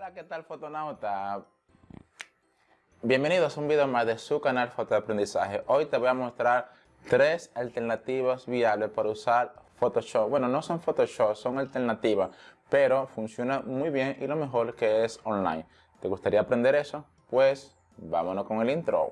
Hola, ¿qué tal fotonauta? Bienvenidos a un video más de su canal Fotoaprendizaje. Hoy te voy a mostrar tres alternativas viables para usar Photoshop. Bueno, no son Photoshop, son alternativas, pero funciona muy bien y lo mejor que es online. ¿Te gustaría aprender eso? Pues vámonos con el intro.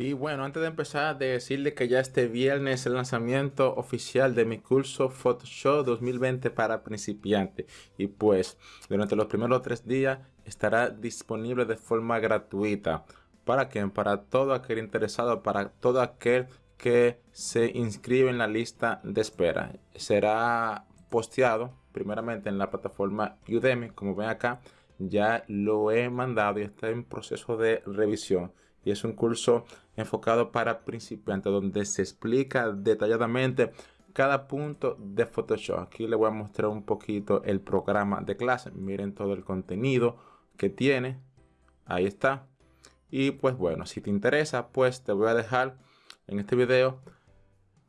Y bueno, antes de empezar, de decirle que ya este viernes es el lanzamiento oficial de mi curso Photoshop 2020 para principiantes. Y pues, durante los primeros tres días estará disponible de forma gratuita. ¿Para quién? Para todo aquel interesado, para todo aquel que se inscribe en la lista de espera. Será posteado primeramente en la plataforma Udemy, como ven acá. Ya lo he mandado y está en proceso de revisión y es un curso enfocado para principiantes donde se explica detalladamente cada punto de Photoshop. Aquí les voy a mostrar un poquito el programa de clase. Miren todo el contenido que tiene. Ahí está. Y pues bueno, si te interesa, pues te voy a dejar en este video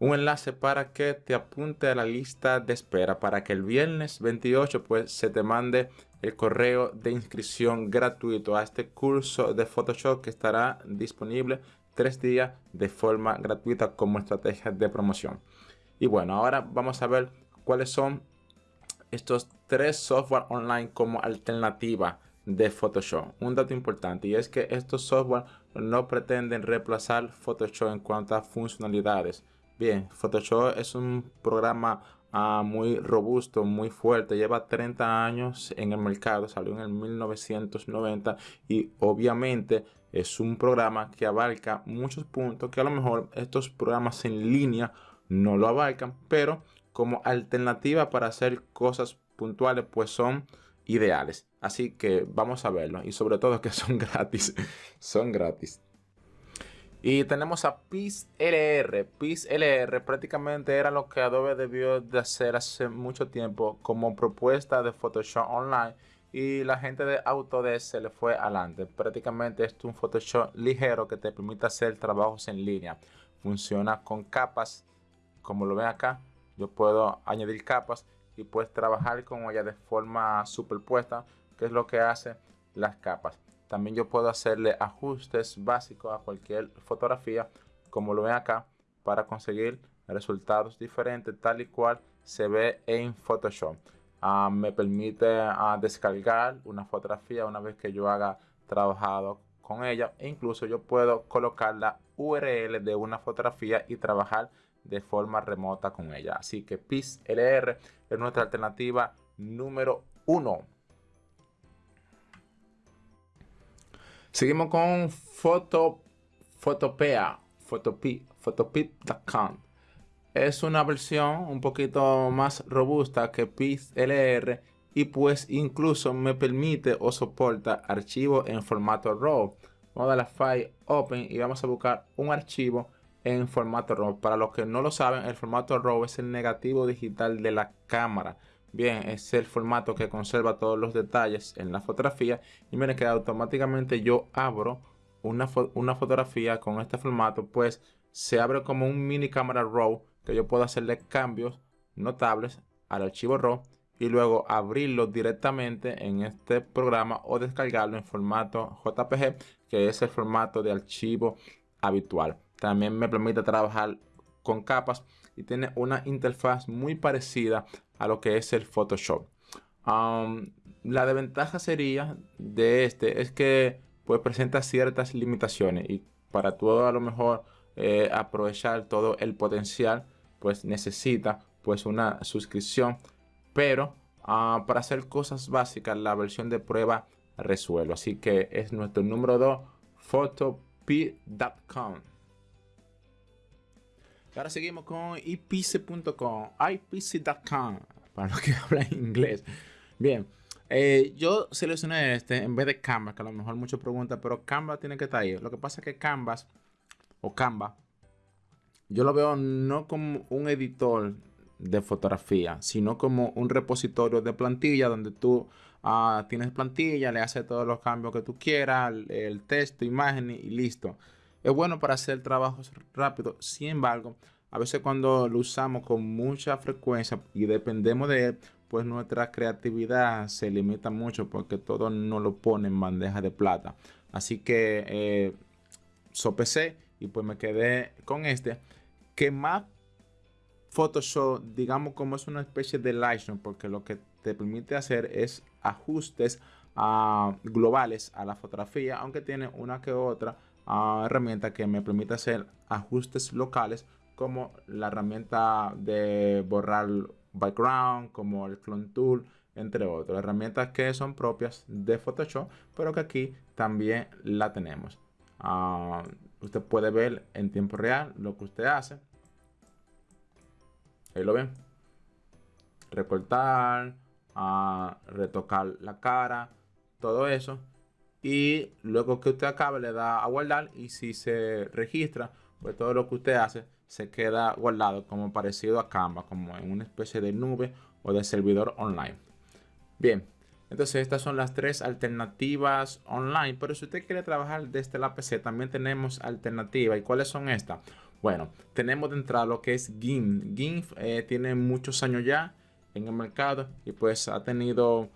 un enlace para que te apunte a la lista de espera para que el viernes 28 pues se te mande el correo de inscripción gratuito a este curso de Photoshop que estará disponible tres días de forma gratuita como estrategia de promoción. Y bueno, ahora vamos a ver cuáles son estos tres software online como alternativa de Photoshop. Un dato importante y es que estos software no pretenden reemplazar Photoshop en cuanto a funcionalidades Bien, Photoshop es un programa ah, muy robusto, muy fuerte. Lleva 30 años en el mercado, salió en el 1990 y obviamente es un programa que abarca muchos puntos que a lo mejor estos programas en línea no lo abarcan, pero como alternativa para hacer cosas puntuales pues son ideales. Así que vamos a verlo y sobre todo que son gratis, son gratis. Y tenemos a PixLR. PixLR prácticamente era lo que Adobe debió de hacer hace mucho tiempo como propuesta de Photoshop Online. Y la gente de Autodesk se le fue adelante. Prácticamente es un Photoshop ligero que te permite hacer trabajos en línea. Funciona con capas. Como lo ven acá, yo puedo añadir capas y puedes trabajar con ella de forma superpuesta, que es lo que hace las capas. También yo puedo hacerle ajustes básicos a cualquier fotografía, como lo ven acá, para conseguir resultados diferentes tal y cual se ve en Photoshop. Ah, me permite ah, descargar una fotografía una vez que yo haga trabajado con ella e incluso yo puedo colocar la URL de una fotografía y trabajar de forma remota con ella. Así que PixLR es nuestra alternativa número uno. Seguimos con Foto, Photopea, Photopip.com. Es una versión un poquito más robusta que PixLR y pues incluso me permite o soporta archivos en formato RAW. Vamos a darle a File Open y vamos a buscar un archivo en formato RAW. Para los que no lo saben, el formato RAW es el negativo digital de la cámara. Bien, es el formato que conserva todos los detalles en la fotografía. Y miren que automáticamente yo abro una, una fotografía con este formato, pues se abre como un mini cámara RAW que yo puedo hacerle cambios notables al archivo RAW y luego abrirlo directamente en este programa o descargarlo en formato JPG, que es el formato de archivo habitual. También me permite trabajar con capas y tiene una interfaz muy parecida a lo que es el Photoshop. la desventaja sería de este es que pues presenta ciertas limitaciones y para todo a lo mejor eh, aprovechar todo el potencial pues necesita pues una suscripción. Pero ah, para hacer cosas básicas la versión de prueba resuelve. Así que es nuestro número 2 photop.com Ahora seguimos con ipc.com, ipc.com, para los que hablan inglés. Bien, eh, yo seleccioné este en vez de Canvas, que a lo mejor muchos preguntan, pero Canvas tiene que estar ahí. Lo que pasa es que Canvas o Canva, yo lo veo no como un editor de fotografía, sino como un repositorio de plantilla donde tú ah, tienes plantilla, le haces todos los cambios que tú quieras, el texto, imagen y listo. Es bueno para hacer trabajos rápidos, sin embargo, a veces cuando lo usamos con mucha frecuencia y dependemos de él, pues nuestra creatividad se limita mucho porque todo no lo pone en bandeja de plata. Así que eh, sopesé y pues me quedé con este. Que más Photoshop, digamos como es una especie de Lightroom, porque lo que te permite hacer es ajustes uh, globales a la fotografía, aunque tiene una que otra uh, herramienta que me permite hacer ajustes locales, como la herramienta de borrar background, como el clone tool, entre otras herramientas que son propias de Photoshop, pero que aquí también la tenemos. Uh, usted puede ver en tiempo real lo que usted hace. Ahí lo ven. Recortar, a retocar la cara, todo eso. Y luego que usted acabe le da a guardar y si se registra, pues todo lo que usted hace se queda guardado como parecido a Canva, como en una especie de nube o de servidor online. Bien, entonces estas son las tres alternativas online, pero si usted quiere trabajar desde la PC también tenemos alternativas. ¿Y cuáles son estas? Bueno, tenemos de entrada lo que es GIMP. GIMP eh, tiene muchos años ya en el mercado y pues ha tenido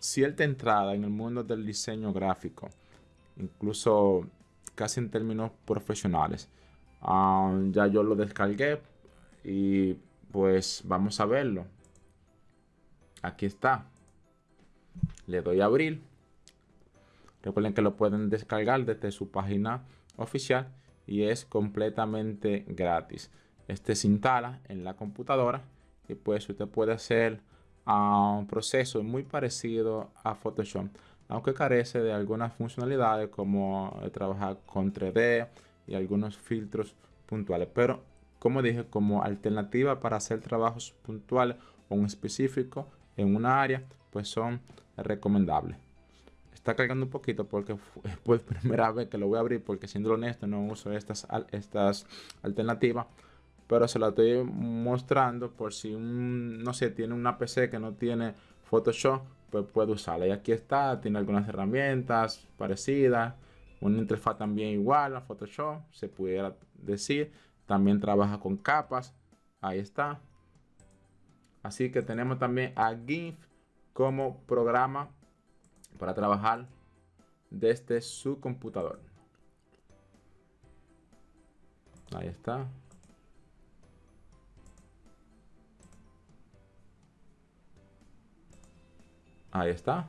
cierta entrada en el mundo del diseño gráfico, incluso casi en términos profesionales. Um, ya yo lo descargué y pues vamos a verlo. Aquí está. Le doy a abrir. Recuerden que lo pueden descargar desde su página oficial y es completamente gratis. Este se instala en la computadora y pues usted puede hacer ah, un proceso muy parecido a Photoshop, aunque carece de algunas funcionalidades como trabajar con 3D y algunos filtros puntuales. Pero como dije, como alternativa para hacer trabajos puntuales o un específico en una área, pues son recomendables. Está cargando un poquito porque fue primera vez que lo voy a abrir porque siendo honesto no uso estas, estas alternativas pero se la estoy mostrando por si no sé, tiene una PC que no tiene Photoshop, pues puede usarla. Y aquí está, tiene algunas herramientas parecidas, una interfaz también igual a Photoshop, se pudiera decir. También trabaja con capas, ahí está. Así que tenemos también a GIMP como programa para trabajar desde su computador. Ahí está. Ahí está.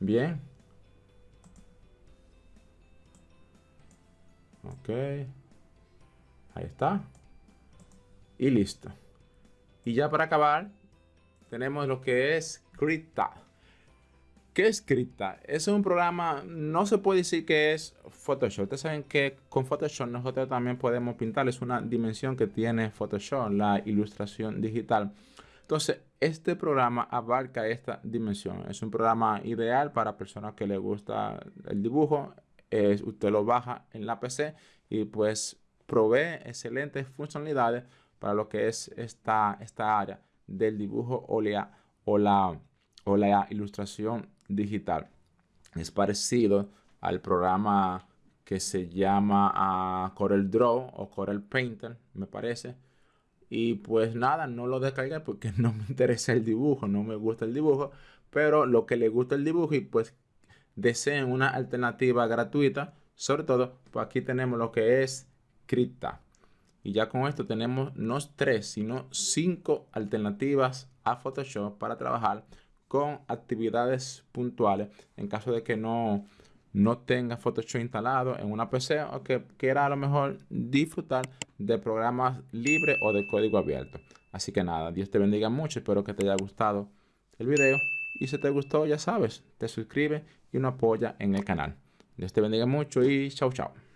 Bien. Ok. Ahí está. Y listo. Y ya para acabar, tenemos lo que es Krita. ¿Qué es Krita? Es un programa, no se puede decir que es Photoshop. Ustedes saben que con Photoshop nosotros también podemos pintar. Es una dimensión que tiene Photoshop, la ilustración digital. Entonces, este programa abarca esta dimensión. Es un programa ideal para personas que les gusta el dibujo. Es, usted lo baja en la PC y pues provee excelentes funcionalidades para lo que es esta, esta área del dibujo o la, o la, ilustración digital. Es parecido al programa que se llama uh, Corel Draw o Corel Painter, me parece. Y pues nada, no lo descargué porque no me interesa el dibujo, no me gusta el dibujo. Pero lo que le gusta el dibujo y pues deseen una alternativa gratuita, sobre todo, pues aquí tenemos lo que es Krita. Y ya con esto tenemos no tres, sino cinco alternativas a Photoshop para trabajar con actividades puntuales en caso de que no, no tenga Photoshop instalado en una PC o que quiera a lo mejor disfrutar de programas libres o de código abierto. Así que nada, Dios te bendiga mucho, espero que te haya gustado el video y si te gustó ya sabes, te suscribes y nos apoya en el canal. Dios te bendiga mucho y chao chao.